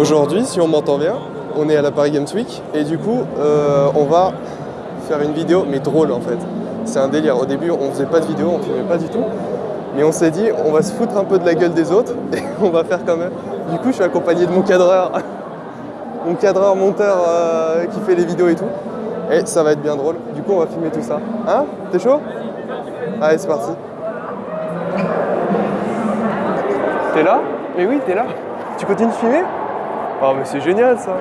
Aujourd'hui, si on m'entend bien, on est à la Paris Games Week et du coup, euh, on va faire une vidéo, mais drôle en fait. C'est un délire. Au début, on faisait pas de vidéo, on filmait pas du tout. Mais on s'est dit, on va se foutre un peu de la gueule des autres et on va faire quand même. Du coup, je suis accompagné de mon cadreur, mon cadreur monteur euh, qui fait les vidéos et tout. Et ça va être bien drôle. Du coup, on va filmer tout ça. Hein? T'es chaud? Allez, c'est parti. T'es là? Mais oui, t'es là. Tu continues de filmer? Oh, mais c'est génial ça.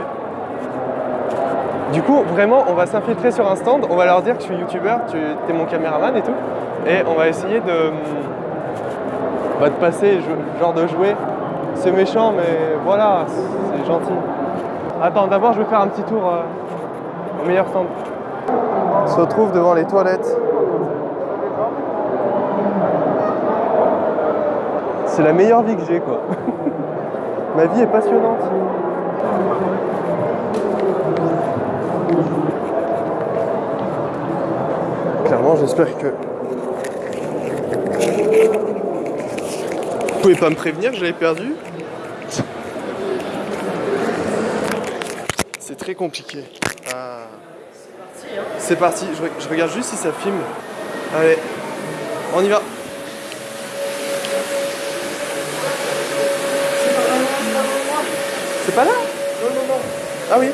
Du coup, vraiment, on va s'infiltrer sur un stand. On va leur dire que je suis youtubeur, tu es mon caméraman et tout. Et on va essayer de, bah, de passer, genre de jouer. C'est méchant, mais voilà, c'est gentil. Attends, d'abord, je vais faire un petit tour euh, au meilleur stand. On se retrouve devant les toilettes. C'est la meilleure vie que j'ai, quoi. Ma vie est passionnante. Clairement, j'espère que... Vous pouvez pas me prévenir, je l'avais perdu C'est très compliqué. Ah. C'est parti, je, je regarde juste si ça filme. Allez, on y va C'est pas là? Ah oui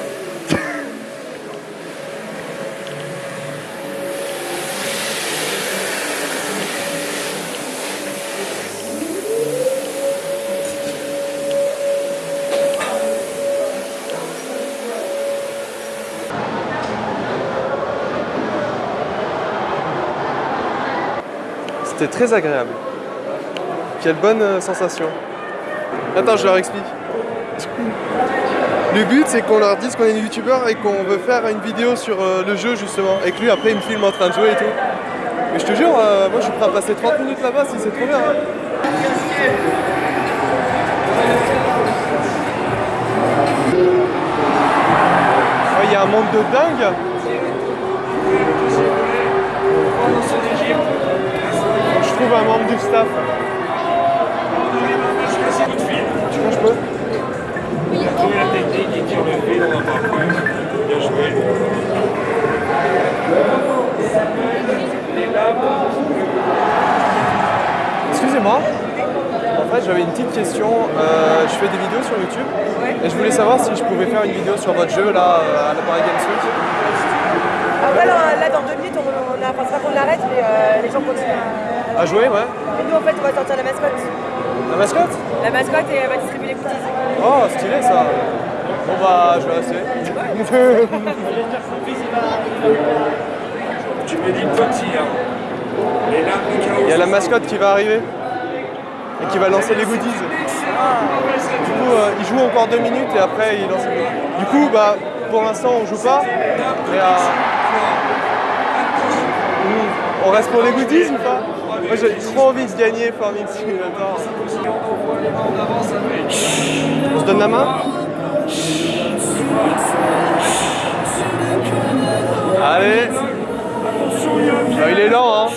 C'était très agréable. Quelle bonne euh, sensation. Attends, je leur explique. Le but c'est qu'on leur dise qu'on est youtubeur et qu'on veut faire une vidéo sur euh, le jeu justement et que lui après il me filme en train de jouer et tout. Mais je te jure, euh, moi je suis prêt à passer 30 minutes là-bas si c'est trop bien. Hein. Il y a un monde de dingue Je trouve un membre du staff. Tu crois je peux? Trouver la technique et qui le on va pas Bien joué. Excusez-moi. En fait, j'avais une petite question. Euh, je fais des vidéos sur YouTube et je voulais savoir si je pouvais faire une vidéo sur votre jeu là à la Paris Games Week. Après, là, là, dans deux minutes, on, on a, enfin, qu'on arrête, mais euh, les gens continuent à... à jouer, ouais. Et nous, en fait, on va sortir la mascotte. La mascotte La mascotte et elle va distribuer les goodies. Oh, stylé ça Bon bah, je vais rester. tu me dis petit, hein. Il y a la mascotte qui va arriver et qui va lancer les goodies. Du coup, euh, il joue encore deux minutes et après il lance les goodies. Du coup, bah, pour l'instant on joue pas, mais euh, on reste pour les goodies ou pas Moi j'ai trop envie de gagner Farming Simulator. On se donne la main Allez bah, Il est lent hein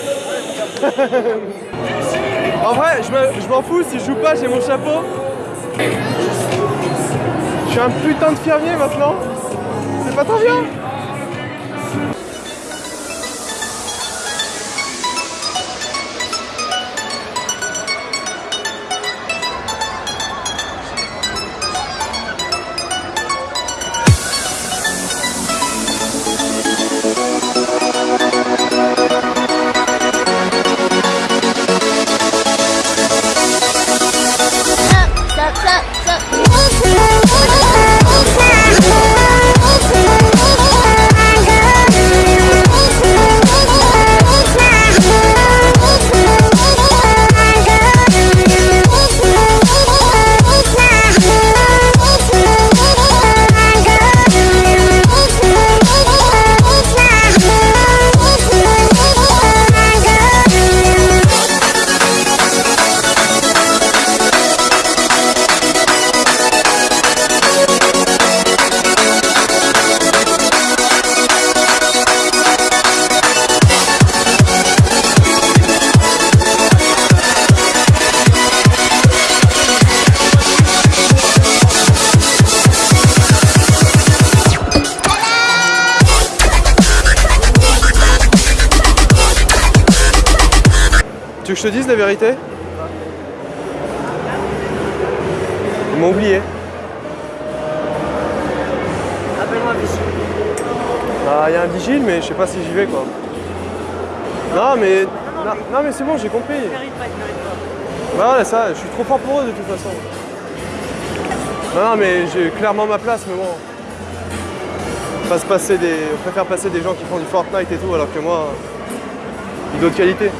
En vrai, je m'en fous, si je joue pas, j'ai mon chapeau. Je suis un putain de fermier maintenant. C'est pas trop bien que je te dise la vérité? Ils m'ont oublié. Appelle-moi Vichy. Ah, il y a un vigile, mais je sais pas si j'y vais quoi. Non, mais. Non, non, mais c'est bon, j'ai compris. Pas. Voilà, ça, je suis trop fort pour eux de toute façon. Non, non, mais j'ai clairement ma place, mais bon. On, passe passer des... on préfère passer des gens qui font du Fortnite et tout, alors que moi, d'autres qualités.